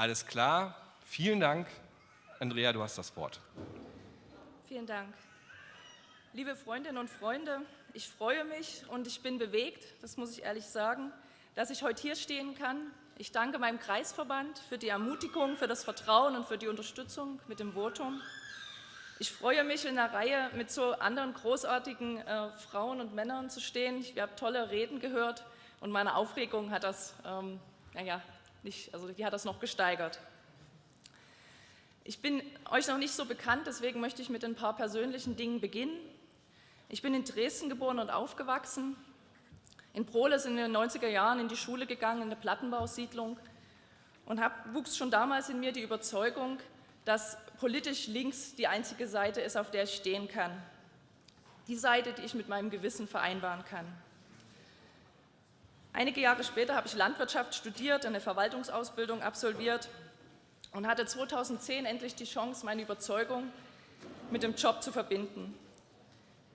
Alles klar. Vielen Dank. Andrea, du hast das Wort. Vielen Dank. Liebe Freundinnen und Freunde, ich freue mich und ich bin bewegt, das muss ich ehrlich sagen, dass ich heute hier stehen kann. Ich danke meinem Kreisverband für die Ermutigung, für das Vertrauen und für die Unterstützung mit dem Votum. Ich freue mich, in einer Reihe mit so anderen großartigen äh, Frauen und Männern zu stehen. Ich habe tolle Reden gehört und meine Aufregung hat das, ähm, naja, nicht, also die hat das noch gesteigert. Ich bin euch noch nicht so bekannt, deswegen möchte ich mit ein paar persönlichen Dingen beginnen. Ich bin in Dresden geboren und aufgewachsen. In Prohle sind in den 90er Jahren in die Schule gegangen, in eine Plattenbausiedlung und hab, wuchs schon damals in mir die Überzeugung, dass politisch links die einzige Seite ist, auf der ich stehen kann. Die Seite, die ich mit meinem Gewissen vereinbaren kann. Einige Jahre später habe ich Landwirtschaft studiert, eine Verwaltungsausbildung absolviert und hatte 2010 endlich die Chance, meine Überzeugung mit dem Job zu verbinden.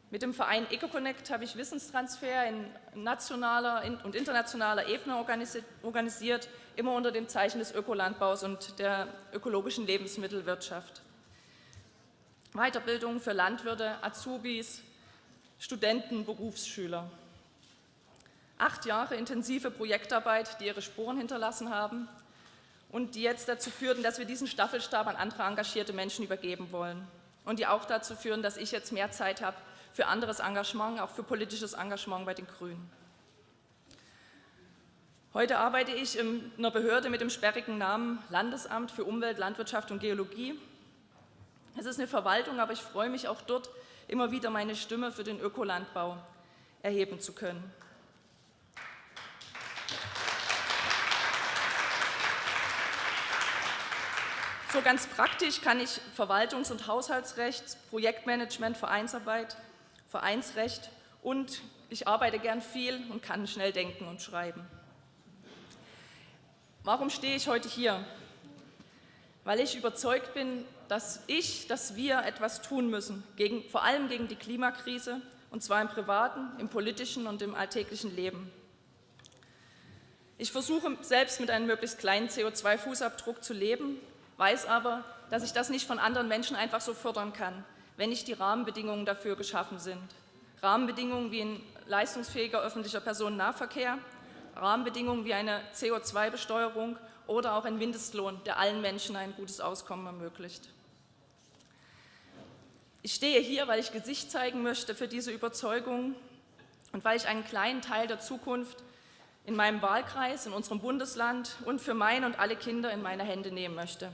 Mit dem Verein EcoConnect habe ich Wissenstransfer in nationaler und internationaler Ebene organisiert, immer unter dem Zeichen des Ökolandbaus und der ökologischen Lebensmittelwirtschaft. Weiterbildung für Landwirte, Azubis, Studenten, Berufsschüler. Acht Jahre intensive Projektarbeit, die ihre Spuren hinterlassen haben und die jetzt dazu führten, dass wir diesen Staffelstab an andere engagierte Menschen übergeben wollen und die auch dazu führen, dass ich jetzt mehr Zeit habe für anderes Engagement, auch für politisches Engagement bei den Grünen. Heute arbeite ich in einer Behörde mit dem sperrigen Namen Landesamt für Umwelt, Landwirtschaft und Geologie. Es ist eine Verwaltung, aber ich freue mich auch dort, immer wieder meine Stimme für den Ökolandbau erheben zu können. So ganz praktisch kann ich Verwaltungs- und Haushaltsrecht, Projektmanagement, Vereinsarbeit, Vereinsrecht und ich arbeite gern viel und kann schnell denken und schreiben. Warum stehe ich heute hier? Weil ich überzeugt bin, dass ich, dass wir etwas tun müssen, gegen, vor allem gegen die Klimakrise, und zwar im privaten, im politischen und im alltäglichen Leben. Ich versuche selbst mit einem möglichst kleinen CO2-Fußabdruck zu leben weiß aber, dass ich das nicht von anderen Menschen einfach so fördern kann, wenn nicht die Rahmenbedingungen dafür geschaffen sind. Rahmenbedingungen wie ein leistungsfähiger öffentlicher Personennahverkehr, Rahmenbedingungen wie eine CO2-Besteuerung oder auch ein Mindestlohn, der allen Menschen ein gutes Auskommen ermöglicht. Ich stehe hier, weil ich Gesicht zeigen möchte für diese Überzeugung und weil ich einen kleinen Teil der Zukunft in meinem Wahlkreis, in unserem Bundesland und für meine und alle Kinder in meine Hände nehmen möchte.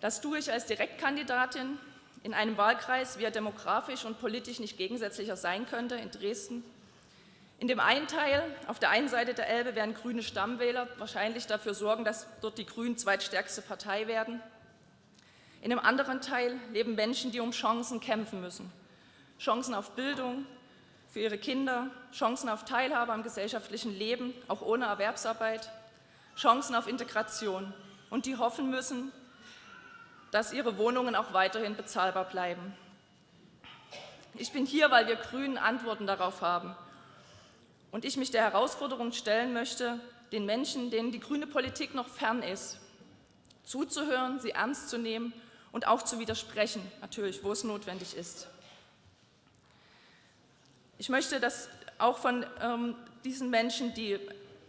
Das tue ich als Direktkandidatin in einem Wahlkreis, wie er demografisch und politisch nicht gegensätzlicher sein könnte, in Dresden. In dem einen Teil, auf der einen Seite der Elbe, werden grüne Stammwähler wahrscheinlich dafür sorgen, dass dort die Grünen zweitstärkste Partei werden. In dem anderen Teil leben Menschen, die um Chancen kämpfen müssen. Chancen auf Bildung für ihre Kinder, Chancen auf Teilhabe am gesellschaftlichen Leben, auch ohne Erwerbsarbeit, Chancen auf Integration und die hoffen müssen, dass ihre Wohnungen auch weiterhin bezahlbar bleiben. Ich bin hier, weil wir Grünen Antworten darauf haben und ich mich der Herausforderung stellen möchte, den Menschen, denen die grüne Politik noch fern ist, zuzuhören, sie ernst zu nehmen und auch zu widersprechen, natürlich, wo es notwendig ist. Ich möchte, dass auch von ähm, diesen Menschen die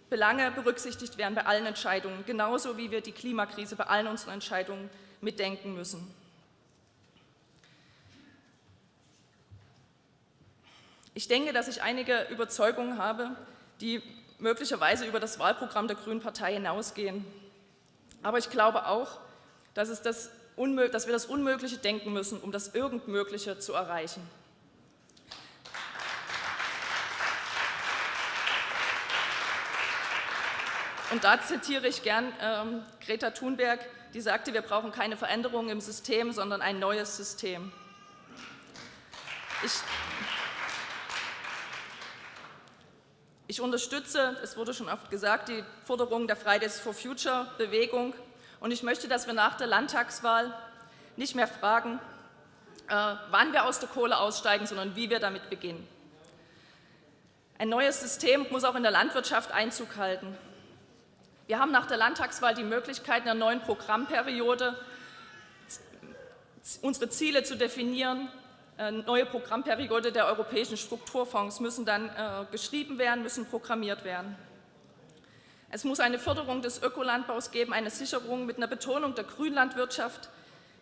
Belange berücksichtigt werden bei allen Entscheidungen, genauso wie wir die Klimakrise bei allen unseren Entscheidungen mitdenken müssen. Ich denke, dass ich einige Überzeugungen habe, die möglicherweise über das Wahlprogramm der Grünen Partei hinausgehen. Aber ich glaube auch, dass, das dass wir das Unmögliche denken müssen, um das Irgendmögliche zu erreichen. Und da zitiere ich gern ähm, Greta Thunberg, die sagte, wir brauchen keine Veränderungen im System, sondern ein neues System. Ich, ich unterstütze, es wurde schon oft gesagt, die Forderung der Fridays for Future Bewegung und ich möchte, dass wir nach der Landtagswahl nicht mehr fragen, äh, wann wir aus der Kohle aussteigen, sondern wie wir damit beginnen. Ein neues System muss auch in der Landwirtschaft Einzug halten. Wir haben nach der Landtagswahl die Möglichkeit, in der neuen Programmperiode unsere Ziele zu definieren. Eine neue Programmperiode der europäischen Strukturfonds müssen dann äh, geschrieben werden, müssen programmiert werden. Es muss eine Förderung des Ökolandbaus geben, eine Sicherung mit einer Betonung der Grünlandwirtschaft,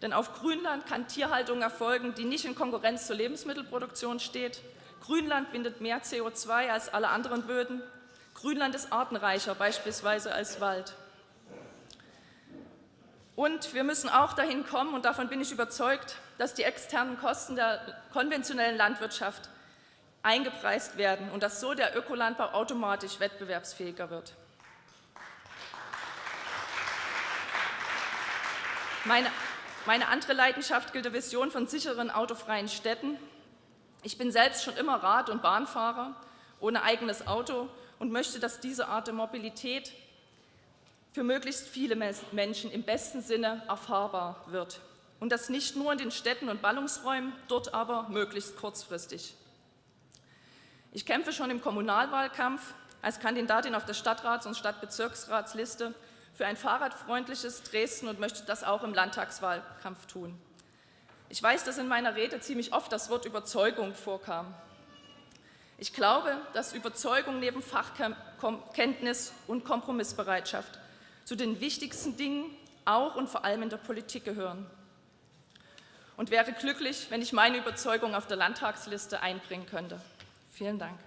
denn auf Grünland kann Tierhaltung erfolgen, die nicht in Konkurrenz zur Lebensmittelproduktion steht. Grünland bindet mehr CO2 als alle anderen Böden. Grünland ist artenreicher beispielsweise als Wald. Und wir müssen auch dahin kommen, und davon bin ich überzeugt, dass die externen Kosten der konventionellen Landwirtschaft eingepreist werden und dass so der Ökolandbau automatisch wettbewerbsfähiger wird. Meine, meine andere Leidenschaft gilt der Vision von sicheren, autofreien Städten. Ich bin selbst schon immer Rad- und Bahnfahrer ohne eigenes Auto und möchte, dass diese Art der Mobilität für möglichst viele Menschen im besten Sinne erfahrbar wird. Und das nicht nur in den Städten und Ballungsräumen, dort aber möglichst kurzfristig. Ich kämpfe schon im Kommunalwahlkampf als Kandidatin auf der Stadtrats- und Stadtbezirksratsliste für ein fahrradfreundliches Dresden und möchte das auch im Landtagswahlkampf tun. Ich weiß, dass in meiner Rede ziemlich oft das Wort Überzeugung vorkam. Ich glaube, dass Überzeugung neben Fachkenntnis und Kompromissbereitschaft zu den wichtigsten Dingen auch und vor allem in der Politik gehören. Und wäre glücklich, wenn ich meine Überzeugung auf der Landtagsliste einbringen könnte. Vielen Dank.